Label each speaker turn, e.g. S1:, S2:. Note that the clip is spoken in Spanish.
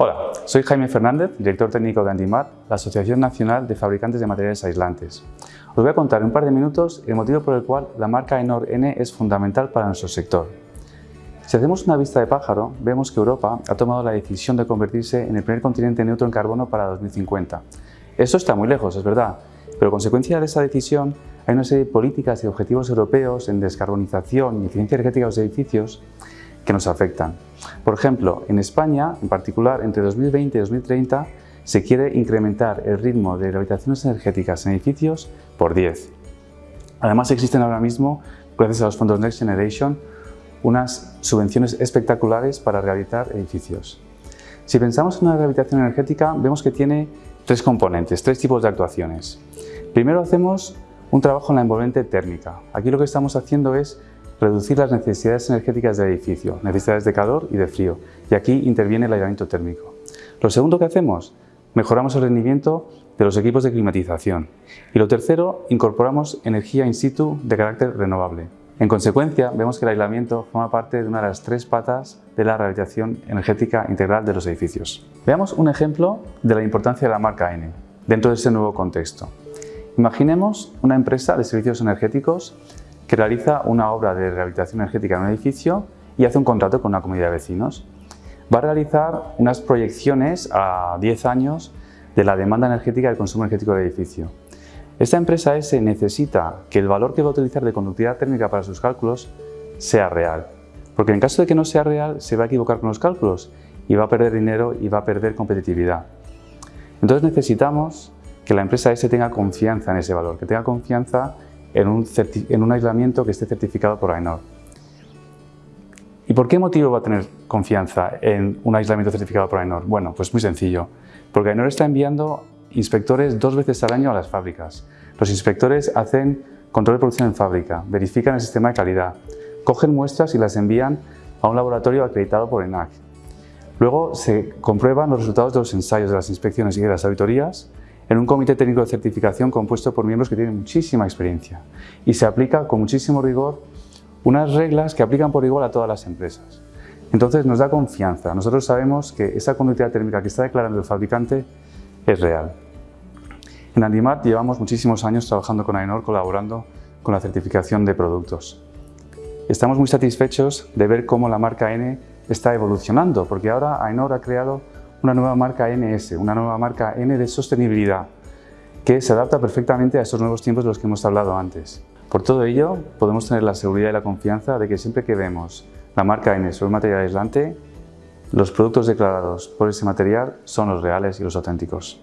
S1: Hola, soy Jaime Fernández, director técnico de Andimar, la Asociación Nacional de Fabricantes de Materiales Aislantes. Os voy a contar en un par de minutos el motivo por el cual la marca Enor N es fundamental para nuestro sector. Si hacemos una vista de pájaro, vemos que Europa ha tomado la decisión de convertirse en el primer continente neutro en carbono para 2050. Esto está muy lejos, es verdad, pero consecuencia de esa decisión hay una serie de políticas y objetivos europeos en descarbonización y eficiencia energética de los edificios que nos afectan. Por ejemplo, en España, en particular, entre 2020 y 2030, se quiere incrementar el ritmo de rehabilitaciones energéticas en edificios por 10. Además, existen ahora mismo, gracias a los fondos Next Generation, unas subvenciones espectaculares para rehabilitar edificios. Si pensamos en una rehabilitación energética, vemos que tiene tres componentes, tres tipos de actuaciones. Primero hacemos un trabajo en la envolvente térmica. Aquí lo que estamos haciendo es reducir las necesidades energéticas del edificio, necesidades de calor y de frío, y aquí interviene el aislamiento térmico. Lo segundo que hacemos, mejoramos el rendimiento de los equipos de climatización. Y lo tercero, incorporamos energía in situ de carácter renovable. En consecuencia, vemos que el aislamiento forma parte de una de las tres patas de la rehabilitación energética integral de los edificios. Veamos un ejemplo de la importancia de la marca N dentro de ese nuevo contexto. Imaginemos una empresa de servicios energéticos que realiza una obra de rehabilitación energética en un edificio y hace un contrato con una comunidad de vecinos. Va a realizar unas proyecciones a 10 años de la demanda energética y el consumo energético del edificio. Esta empresa S necesita que el valor que va a utilizar de conductividad térmica para sus cálculos sea real, porque en caso de que no sea real se va a equivocar con los cálculos y va a perder dinero y va a perder competitividad. Entonces necesitamos que la empresa S tenga confianza en ese valor, que tenga confianza en un, aislamiento que esté certificado por AENOR. ¿Y por qué motivo va a tener confianza en un aislamiento certificado por AENOR? Bueno, pues muy sencillo, porque AENOR está enviando inspectores dos veces al año a las fábricas. Los inspectores hacen control de producción en fábrica, verifican el sistema de calidad, cogen muestras y las envían a un laboratorio acreditado por ENAC. Luego se comprueban los resultados de los ensayos de las inspecciones y de las auditorías en un comité técnico de certificación compuesto por miembros que tienen muchísima experiencia y se aplica con muchísimo rigor unas reglas que aplican por igual a todas las empresas. Entonces nos da confianza, nosotros sabemos que esa conductividad térmica que está declarando el fabricante es real. En Andimart llevamos muchísimos años trabajando con AENOR, colaborando con la certificación de productos. Estamos muy satisfechos de ver cómo la marca N está evolucionando, porque ahora AENOR ha creado una nueva marca NS, una nueva marca N de sostenibilidad, que se adapta perfectamente a estos nuevos tiempos de los que hemos hablado antes. Por todo ello, podemos tener la seguridad y la confianza de que siempre que vemos la marca N sobre un material aislante, los productos declarados por ese material son los reales y los auténticos.